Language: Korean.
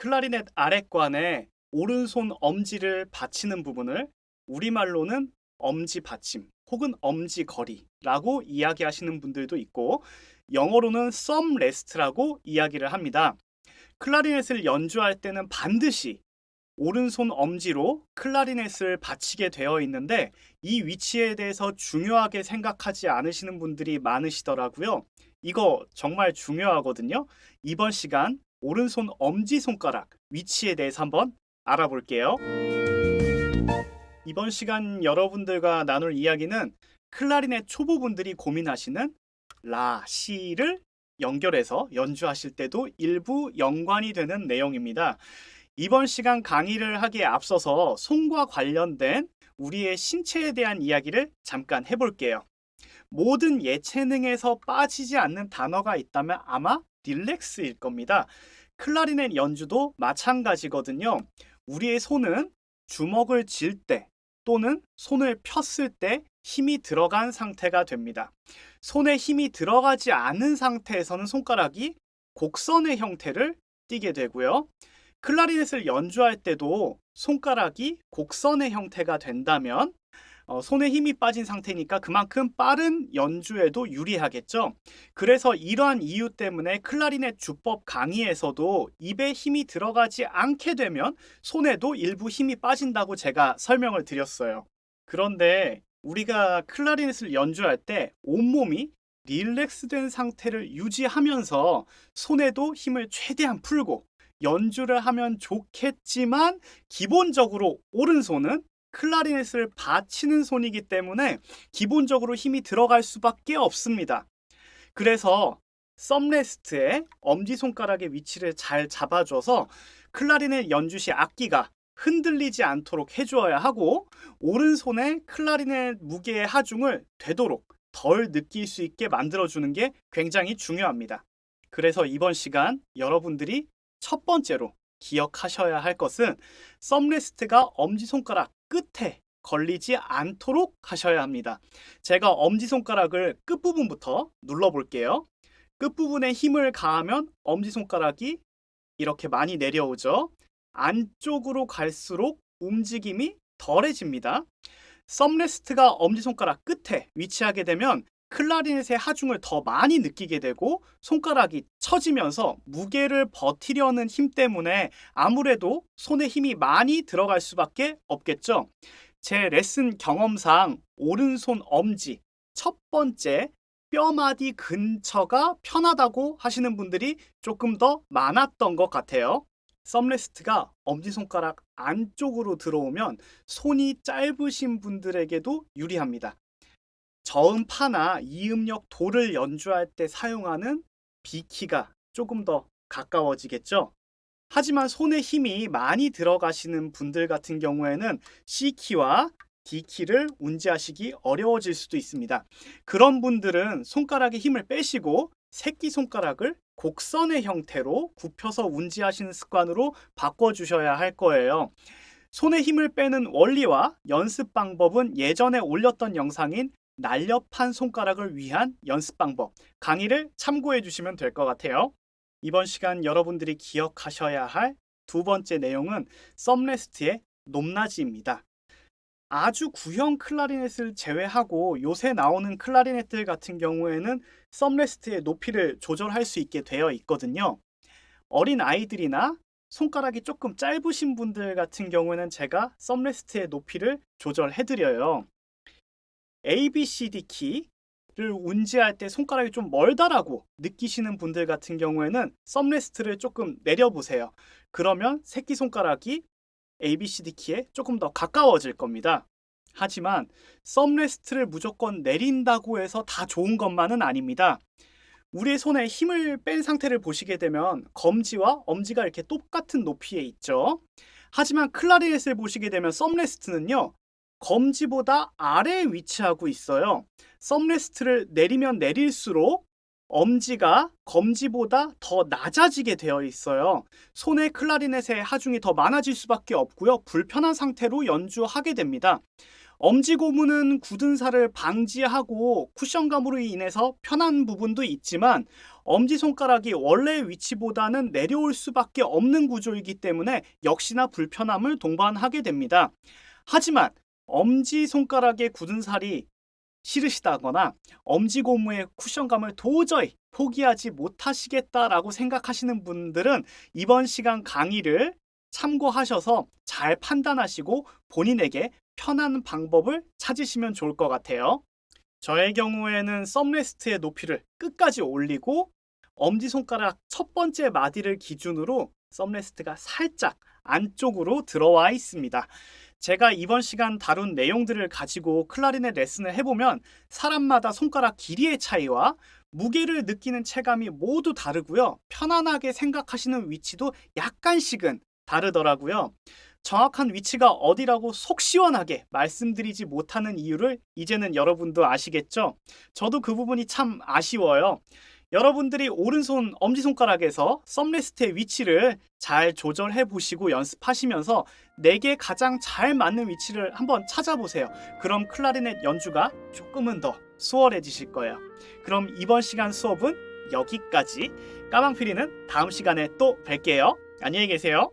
클라리넷 아랫관에 오른손 엄지를 받치는 부분을 우리말로는 엄지 받침 혹은 엄지 거리라고 이야기하시는 분들도 있고 영어로는 썸 레스트라고 이야기를 합니다. 클라리넷을 연주할 때는 반드시 오른손 엄지로 클라리넷을 받치게 되어 있는데 이 위치에 대해서 중요하게 생각하지 않으시는 분들이 많으시더라고요. 이거 정말 중요하거든요. 이번 시간 오른손 엄지손가락 위치에 대해서 한번 알아볼게요. 이번 시간 여러분들과 나눌 이야기는 클라리넷 초보분들이 고민하시는 라, 시를 연결해서 연주하실 때도 일부 연관이 되는 내용입니다. 이번 시간 강의를 하기에 앞서서 손과 관련된 우리의 신체에 대한 이야기를 잠깐 해볼게요. 모든 예체능에서 빠지지 않는 단어가 있다면 아마 릴렉스일 겁니다. 클라리넷 연주도 마찬가지거든요. 우리의 손은 주먹을 쥘때 또는 손을 폈을 때 힘이 들어간 상태가 됩니다. 손에 힘이 들어가지 않은 상태에서는 손가락이 곡선의 형태를 띠게 되고요. 클라리넷을 연주할 때도 손가락이 곡선의 형태가 된다면 어, 손에 힘이 빠진 상태니까 그만큼 빠른 연주에도 유리하겠죠. 그래서 이러한 이유 때문에 클라리넷 주법 강의에서도 입에 힘이 들어가지 않게 되면 손에도 일부 힘이 빠진다고 제가 설명을 드렸어요. 그런데 우리가 클라리넷을 연주할 때 온몸이 릴렉스된 상태를 유지하면서 손에도 힘을 최대한 풀고 연주를 하면 좋겠지만 기본적으로 오른손은 클라리넷을 받치는 손이기 때문에 기본적으로 힘이 들어갈 수밖에 없습니다. 그래서 썸레스트의 엄지손가락의 위치를 잘 잡아줘서 클라리넷 연주 시 악기가 흔들리지 않도록 해주어야 하고 오른손에 클라리넷 무게의 하중을 되도록 덜 느낄 수 있게 만들어주는 게 굉장히 중요합니다. 그래서 이번 시간 여러분들이 첫 번째로 기억하셔야 할 것은 썸레스트가 엄지손가락 끝에 걸리지 않도록 하셔야 합니다. 제가 엄지손가락을 끝부분부터 눌러볼게요. 끝부분에 힘을 가하면 엄지손가락이 이렇게 많이 내려오죠. 안쪽으로 갈수록 움직임이 덜해집니다. 썸레스트가 엄지손가락 끝에 위치하게 되면 클라리넷의 하중을 더 많이 느끼게 되고 손가락이 처지면서 무게를 버티려는 힘 때문에 아무래도 손에 힘이 많이 들어갈 수밖에 없겠죠. 제 레슨 경험상 오른손 엄지 첫 번째 뼈마디 근처가 편하다고 하시는 분들이 조금 더 많았던 것 같아요. 썸레스트가 엄지손가락 안쪽으로 들어오면 손이 짧으신 분들에게도 유리합니다. 저음파나 이음역 도를 연주할 때 사용하는 B키가 조금 더 가까워지겠죠. 하지만 손에 힘이 많이 들어가시는 분들 같은 경우에는 C키와 D키를 운지하시기 어려워질 수도 있습니다. 그런 분들은 손가락에 힘을 빼시고 새끼손가락을 곡선의 형태로 굽혀서 운지하시는 습관으로 바꿔주셔야 할 거예요. 손에 힘을 빼는 원리와 연습 방법은 예전에 올렸던 영상인 날렵한 손가락을 위한 연습 방법 강의를 참고해 주시면 될 것 같아요. 이번 시간 여러분들이 기억하셔야 할 두 번째 내용은 썸레스트의 높낮이입니다. 아주 구형 클라리넷을 제외하고 요새 나오는 클라리넷들 같은 경우에는 썸레스트의 높이를 조절할 수 있게 되어 있거든요. 어린 아이들이나 손가락이 조금 짧으신 분들 같은 경우에는 제가 썸레스트의 높이를 조절해 드려요. A, B, C, D 키를 운지할 때 손가락이 좀 멀다라고 느끼시는 분들 같은 경우에는 썸레스트를 조금 내려보세요. 그러면 새끼손가락이 A, B, C, D 키에 조금 더 가까워질 겁니다. 하지만 썸레스트를 무조건 내린다고 해서 다 좋은 것만은 아닙니다. 우리의 손에 힘을 뺀 상태를 보시게 되면 검지와 엄지가 이렇게 똑같은 높이에 있죠. 하지만 클라리넷을 보시게 되면 썸레스트는요. 검지보다 아래에 위치하고 있어요. 썸레스트를 내리면 내릴수록 엄지가 검지보다 더 낮아지게 되어 있어요. 손에 클라리넷의 하중이 더 많아질 수밖에 없고요. 불편한 상태로 연주하게 됩니다. 엄지 고무는 굳은 살을 방지하고 쿠션감으로 인해서 편한 부분도 있지만 엄지 손가락이 원래 위치보다는 내려올 수밖에 없는 구조이기 때문에 역시나 불편함을 동반하게 됩니다. 하지만 엄지 손가락의 굳은 살이 싫으시다거나 엄지 고무의 쿠션감을 도저히 포기하지 못하시겠다라고 생각하시는 분들은 이번 시간 강의를 참고하셔서 잘 판단하시고 본인에게 편한 방법을 찾으시면 좋을 것 같아요. 저의 경우에는 썸레스트의 높이를 끝까지 올리고 엄지손가락 첫 번째 마디를 기준으로 썸레스트가 살짝 안쪽으로 들어와 있습니다. 제가 이번 시간 다룬 내용들을 가지고 클라리넷 레슨을 해보면 사람마다 손가락 길이의 차이와 무게를 느끼는 체감이 모두 다르고요. 편안하게 생각하시는 위치도 약간씩은 다르더라고요. 정확한 위치가 어디라고 속 시원하게 말씀드리지 못하는 이유를 이제는 여러분도 아시겠죠? 저도 그 부분이 참 아쉬워요. 여러분들이 오른손 엄지손가락에서 썸레스트의 위치를 잘 조절해 보시고 연습하시면서 내게 가장 잘 맞는 위치를 한번 찾아보세요. 그럼 클라리넷 연주가 조금은 더 수월해지실 거예요. 그럼 이번 시간 수업은 여기까지. 까망피리는 다음 시간에 또 뵐게요. 안녕히 계세요.